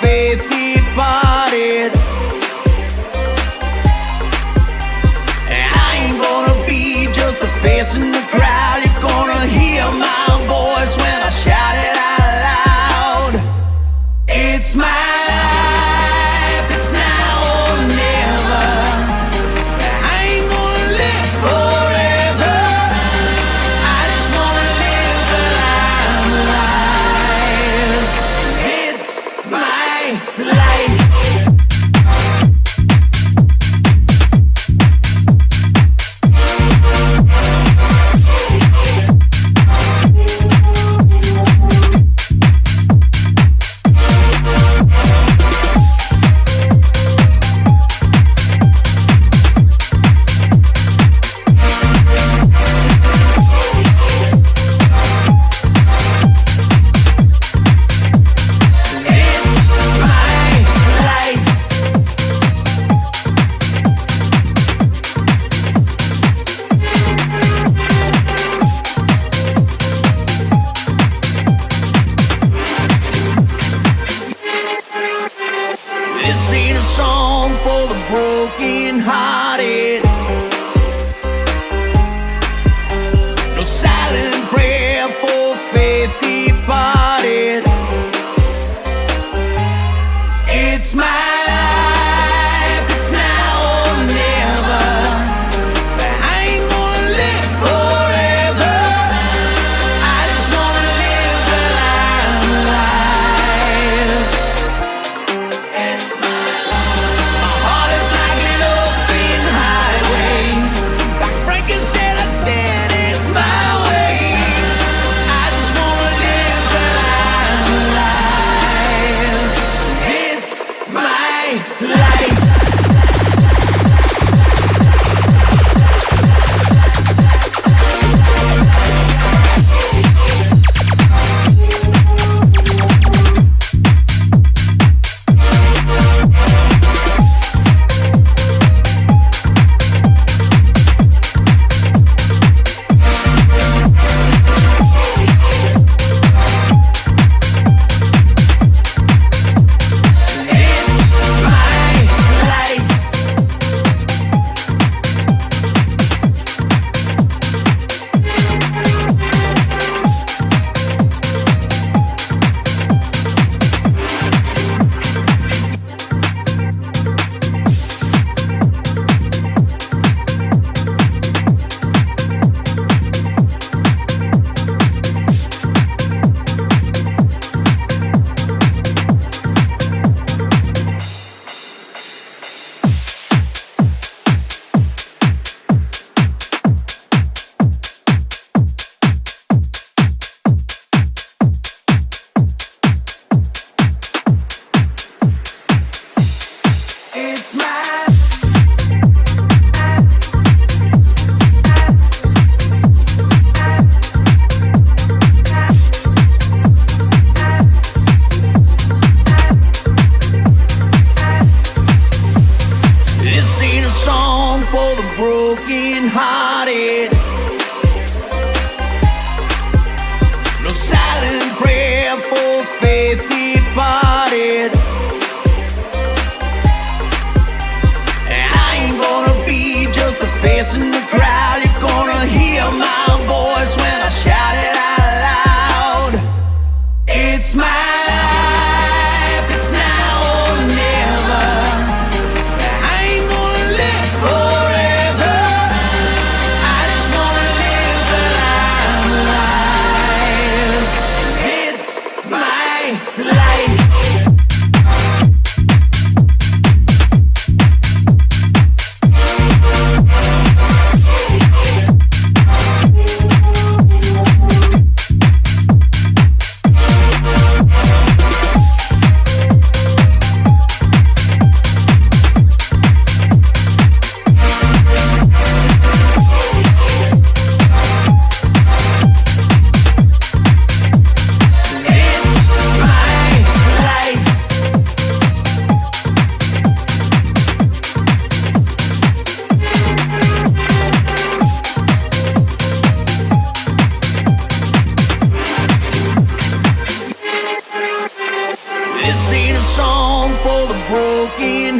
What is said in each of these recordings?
Piti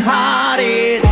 broken hearted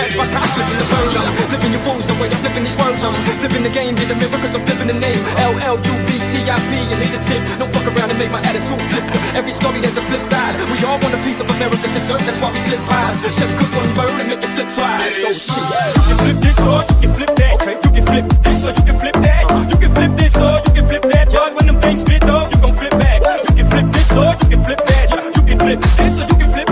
That's my passion in the bird. I'm flipping your fools the way I'm flipping these words. I'm flipping the game, did a mirror cause I'm flipping the name. LLUBTIP, and here's a tip. Don't fuck around and make my attitude flip. Every story there's a flip side. We all want a piece of American dessert, that's why we flip pies. Chefs cook one bird and make it flip twice. So shit. You can flip this or you can flip that. Okay. You can flip this or you can flip that. You can flip this or you can flip that. But when them things spit though, you gon' flip back. You can flip this or you can flip that. You can flip this or you can flip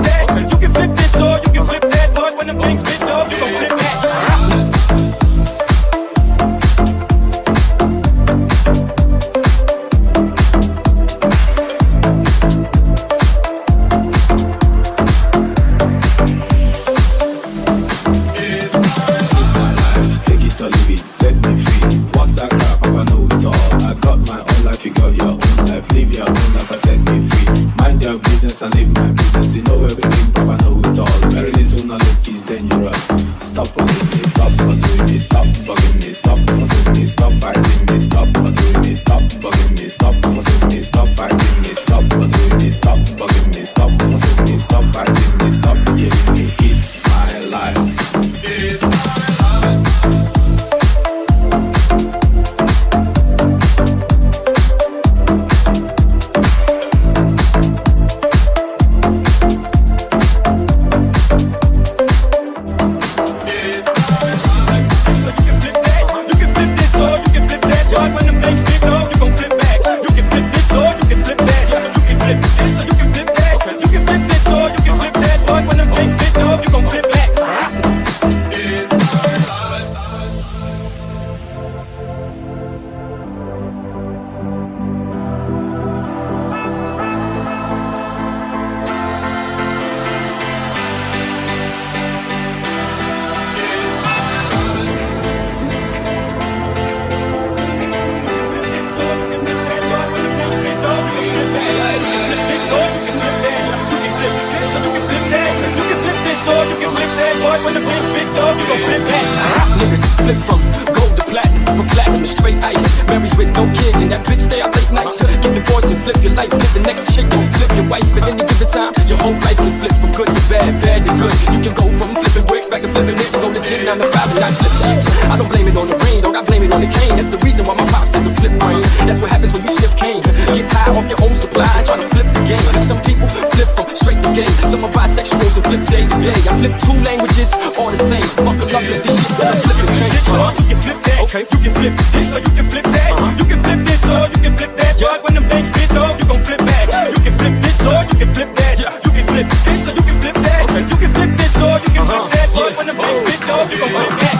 lean on the cane That's the reason why my pops is a flip brain That's what happens when you shift cane Gets high off your own supply, trying to flip the game Some people flip from straight to gay Some are bisexuals and flip day to day I flip two languages, all the same Buckle up, cause this shit's gonna flip your chain uh -huh. You can flip that, okay. you can flip this or you can flip that uh -huh. You can flip this or you can flip that yeah. But when them things spit though, you gon' flip back yeah. You can flip this or you can flip that yeah. You can flip this or you can flip that okay. You can flip this or you can uh -huh. flip that But when them things spit though, you gon' flip back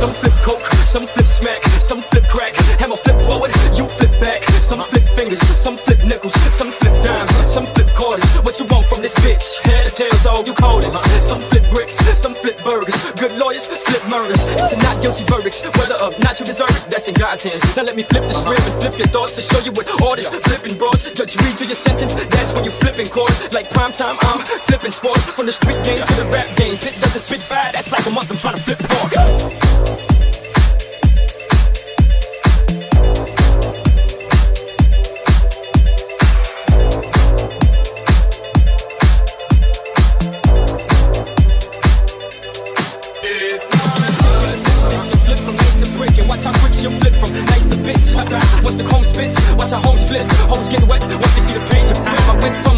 Some flip Now let me flip the script and flip your thoughts to show you what all this flipping brought. Judge read through your sentence, that's when you flipping chords. Like prime time, I'm flipping sports. From the street game to the rap game. Pit doesn't spit bad, that's like a month I'm trying to flip pork.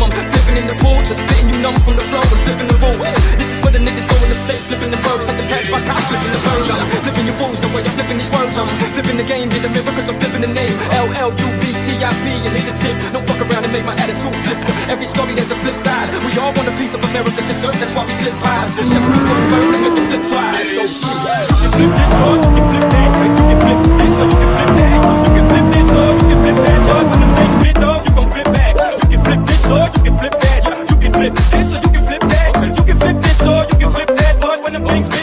L-U-B-T-I-P them flipping in the pool to spitting new numbers from the floor to flipping the rules. This is where the niggas go in the state Flipping the birds like the pass by cops Flipping the birds, I'm flipping your fools The way I'm flipping these words I'm flipping the game, did a miracle i I'm flipping the name. L-L-U-B-T-I-P And here's a tip, don't fuck around and make my attitude flip. Every story there's a flip side. We all want a piece of American dessert, that's why we flip pies. Chefs cook the bird and make them flip twice. So shit. You flip this you flip that You can flip this you can flip that flip the you gon' flip back. You can flip this or you can flip that. You can flip this or you can flip that. You can flip this or you can flip that when the things